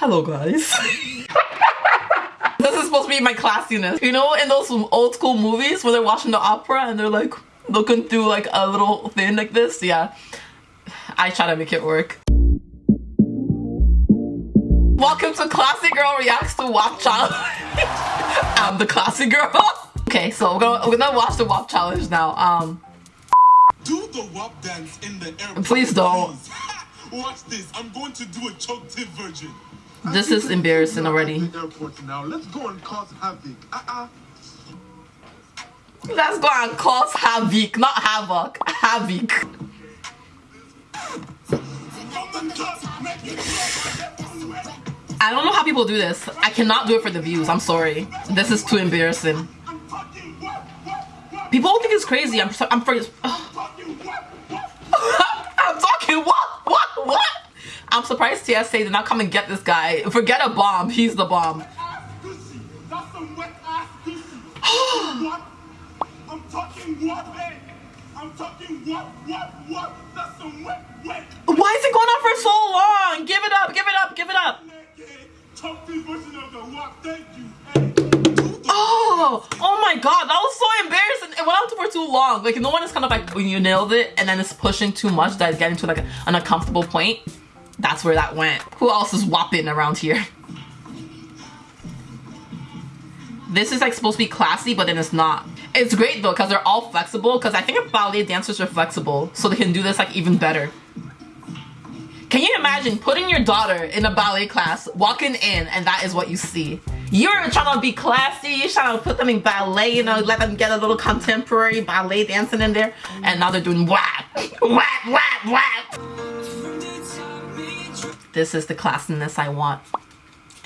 Hello guys. this is supposed to be my classiness. You know in those old school movies where they're watching the opera and they're like looking through like a little thing like this? Yeah. I try to make it work. Welcome to Classy Girl Reacts to WAP Challenge. I'm the classy girl. okay, so we're gonna, we're gonna watch the WAP Challenge now. Um, Do the WAP dance in the airport. Please don't. please. Watch this. I'm going to do a choked tip version. This is embarrassing already. Now. Let's go and cause havoc. Uh-uh. Let's go and cause havoc, not havoc. Havoc. I don't know how people do this. I cannot do it for the views. I'm sorry. This is too embarrassing. People think it's crazy. I'm I'm for, I'm talking what what what? I'm surprised TSA did not come and get this guy. Forget a bomb. He's the bomb. That's some wet ass pussy. what? I'm talking what, hey? I'm talking what, what, what? That's some wet, wet. Why is it going on for so long? Give it up. Give it up. Give it up. Choked tip version of the WAP. Thank you. Hey. Do the Oh, oh my god, that was so embarrassing. It went on for too long. Like, no one is kind of like when you nailed it and then it's pushing too much that it's getting to like an uncomfortable point. That's where that went. Who else is whopping around here? This is like supposed to be classy, but then it's not. It's great though, because they're all flexible, because I think ballet dancers are flexible, so they can do this like even better. Can you imagine putting your daughter in a ballet class, walking in, and that is what you see? You're trying to be classy, you're trying to put them in ballet, you know, let them get a little contemporary ballet dancing in there, and now they're doing whap, whap, whap, whap. This is the classiness I want.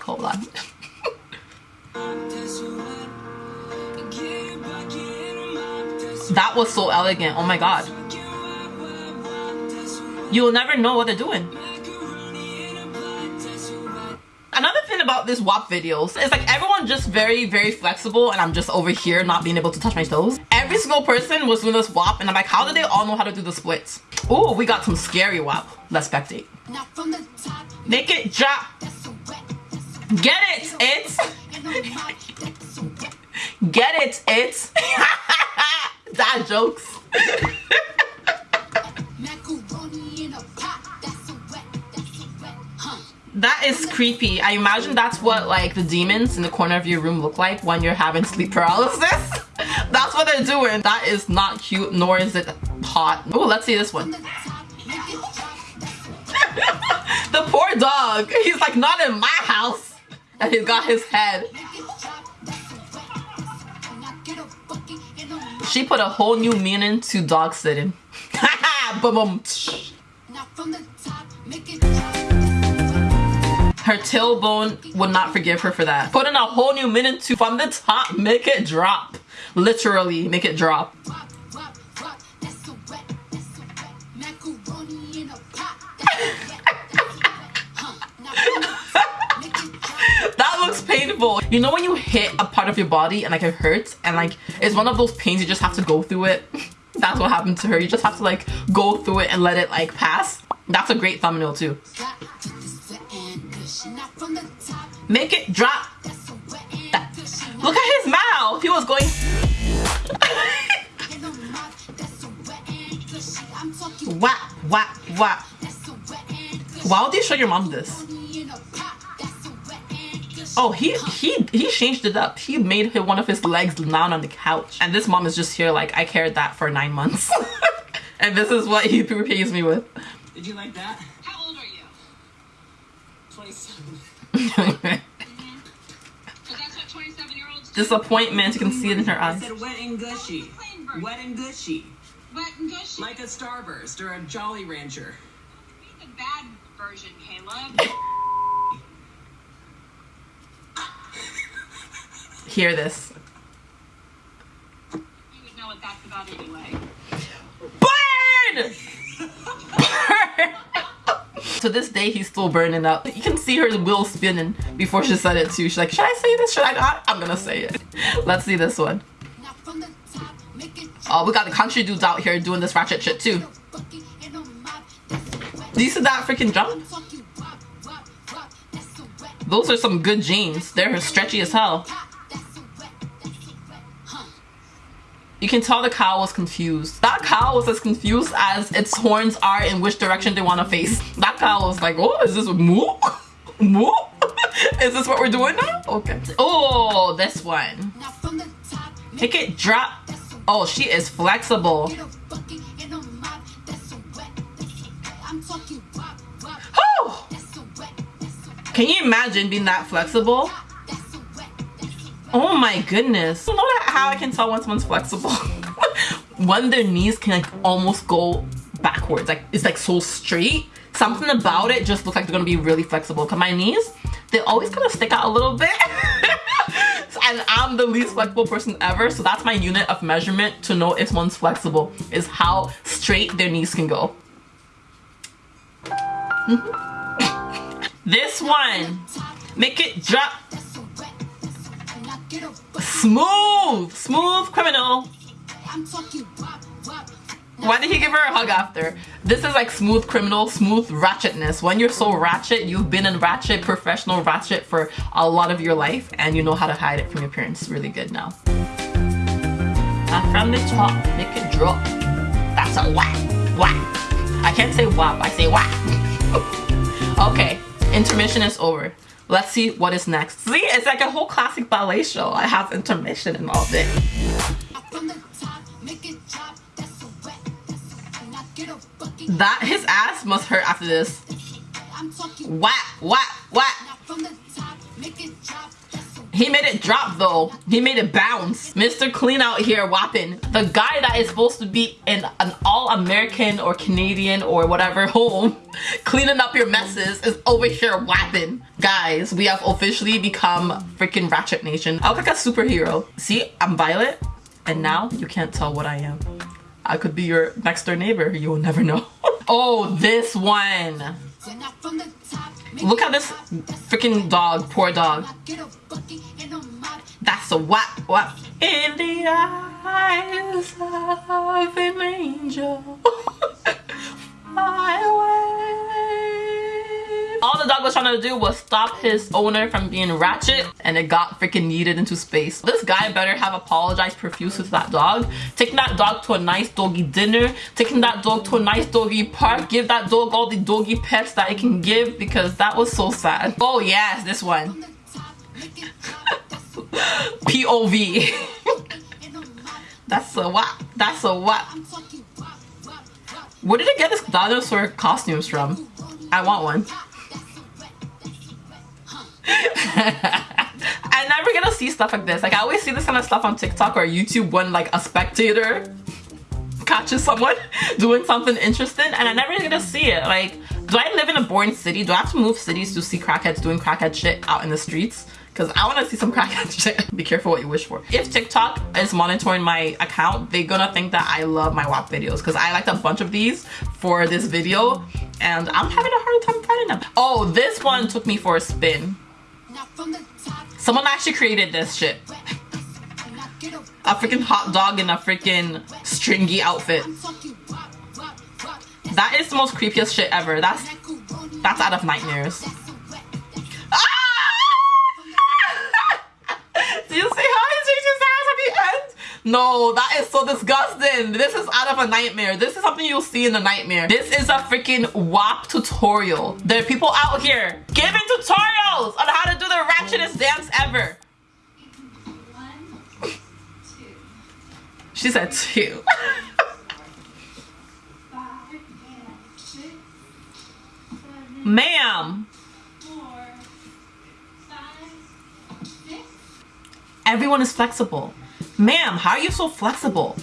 Hold on. That was so elegant, oh my god. You'll never know what they're doing. Another thing about this WAP videos is like everyone just very, very flexible and I'm just over here not being able to touch my toes. Every single person was doing this WAP and I'm like, how do they all know how to do the splits? Oh, we got some scary WAP. Let's spectate. Make it drop. Get it, it's. Get it, it's. Dad jokes. That is creepy. I imagine that's what like the demons in the corner of your room look like when you're having sleep paralysis. That's what they're doing. That is not cute, nor is it hot. Oh, let's see this one. the poor dog. He's like, not in my house. And he's got his head. She put a whole new meaning to dog sitting. boom, Her tailbone would not forgive her for that. Put in a whole new minute to from the top, make it drop. Literally, make it drop. that looks painful. You know when you hit a part of your body and like it hurts and like it's one of those pains you just have to go through it. That's what happened to her. You just have to like go through it and let it like pass. That's a great thumbnail too. Make it drop. Look at his mouth. He was going. whap, whap, whap. Why would you show your mom this? Oh, he he he changed it up. He made one of his legs down on the couch, and this mom is just here like I carried that for nine months, and this is what he repays me with. Did you like that? How old are you? 27. Disappointment, you can see it in her I eyes. said wet and gushy. Wet and gushy. Wet and gushy. Like a Starburst or a Jolly Rancher. the bad version, Caleb. Hear this. You would know what that's about anyway. Burn! Burn! To this day, he's still burning up. You can see her wheel spinning before she said it too. She's like, should I say this? Should I not? I'm gonna say it. Let's see this one. Oh, we got the country dudes out here doing this ratchet shit too. Do you see that freaking jump? Those are some good jeans. They're stretchy as hell. You can tell the cow was confused. That cow was as confused as its horns are in which direction they want to face. That cow was like, oh, is this moo? Moo? is this what we're doing now? Okay. Oh, this one. Make it drop. Oh, she is flexible. Oh! Can you imagine being that flexible? Oh my goodness. How I can tell when someone's flexible? when their knees can like almost go backwards. Like it's like so straight. Something about it just looks like they're gonna be really flexible. Cause my knees, they always kind of stick out a little bit. and I'm the least flexible person ever. So that's my unit of measurement to know if someone's flexible is how straight their knees can go. Mm -hmm. this one, make it drop Smooth! Smooth criminal! Why did he give her a hug after? This is like smooth criminal, smooth ratchetness. When you're so ratchet, you've been in ratchet, professional ratchet for a lot of your life and you know how to hide it from your parents really good now. And from the top, make it drop. That's a whack, whack. I can't say whap, I say whack. okay, intermission is over. Let's see what is next. See, it's like a whole classic ballet show. I have intermission and all. That, his ass must hurt after this. Whack, whack, whack. He made it drop though. He made it bounce. Mr. Clean out here whopping. The guy that is supposed to be in an all-American or Canadian or whatever home cleaning up your messes is over here whapping. Guys, we have officially become freaking Ratchet Nation. I look like a superhero. See, I'm Violet and now you can't tell what I am. I could be your next door neighbor. You will never know. oh, this one. Look at this freaking dog, poor dog. That's a whap whap in the eyes of an angel. All the dog was trying to do was stop his owner from being ratchet and it got freaking yeeted into space. This guy better have apologized profusely to that dog. Taking that dog to a nice doggy dinner, taking that dog to a nice doggy park, give that dog all the doggy pets that it can give because that was so sad. Oh yes, this one. POV. That's a what? That's a what? Where did it get this dinosaur costumes from? I want one. I never gonna see stuff like this. Like I always see this kind of stuff on TikTok or YouTube when like a spectator catches someone doing something interesting and I never to see it. Like, do I live in a boring city? Do I have to move cities to see crackheads doing crackhead shit out in the streets? Because I want to see some crackhead shit. Be careful what you wish for. If TikTok is monitoring my account, they're gonna think that I love my WAP videos because I liked a bunch of these for this video and I'm having a hard time finding them. Oh, this one took me for a spin. Someone actually created this shit. A freaking hot dog in a freaking stringy outfit. That is the most creepiest shit ever. That's that's out of nightmares. No, that is so disgusting. This is out of a nightmare. This is something you'll see in a nightmare. This is a freaking WAP tutorial. There are people out here giving tutorials on how to do the ratchetest dance ever. She said two. Ma'am. everyone is flexible. Ma'am, how are you so flexible?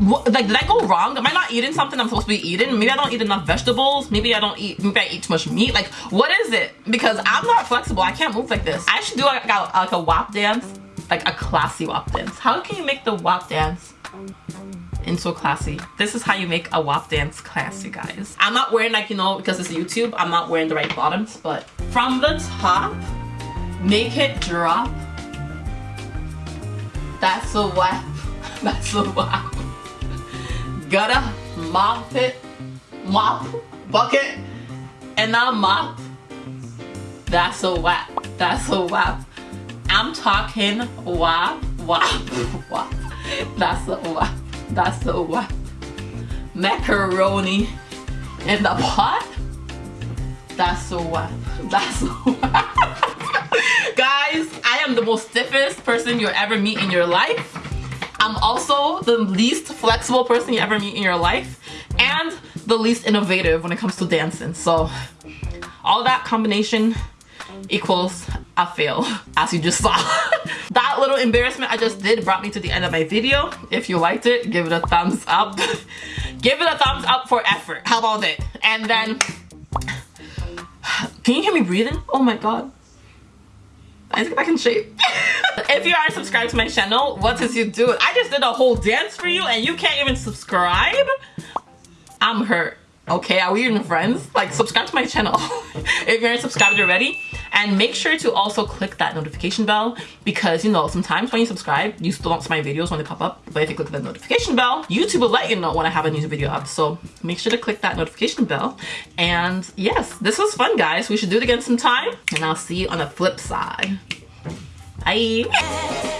What, like, did I go wrong? Am I not eating something I'm supposed to be eating? Maybe I don't eat enough vegetables. Maybe I don't eat, maybe I eat too much meat. Like, what is it? Because I'm not flexible. I can't move like this. I should do like a, like a WAP dance, like a classy WAP dance. How can you make the WAP dance into a classy? This is how you make a WAP dance classy, guys. I'm not wearing like, you know, because it's YouTube, I'm not wearing the right bottoms, but from the top, make it drop that's a whap. That's a whap. Gotta mop it. Mop. Bucket. And now mop. That's a whap. That's a wap. I'm talking wap, wap, wap. That's a wap. That's a wap. Macaroni in the pot. That's a wap. That's a wap. Am the most stiffest person you'll ever meet in your life. I'm also the least flexible person you ever meet in your life and the least innovative when it comes to dancing. So all that combination equals a fail as you just saw. that little embarrassment I just did brought me to the end of my video. If you liked it, give it a thumbs up. give it a thumbs up for effort. How about it? And then, can you hear me breathing? Oh my God. I need to get back in shape. if you aren't subscribed to my channel, what does you do? I just did a whole dance for you and you can't even subscribe? I'm hurt. Okay, are we even friends? Like, subscribe to my channel if you aren't subscribed already. And make sure to also click that notification bell because, you know, sometimes when you subscribe, you still don't see my videos when they pop up. But if you click the notification bell, YouTube will let you know when I have a new video up. So make sure to click that notification bell. And yes, this was fun, guys. We should do it again sometime. And I'll see you on the flip side. Bye.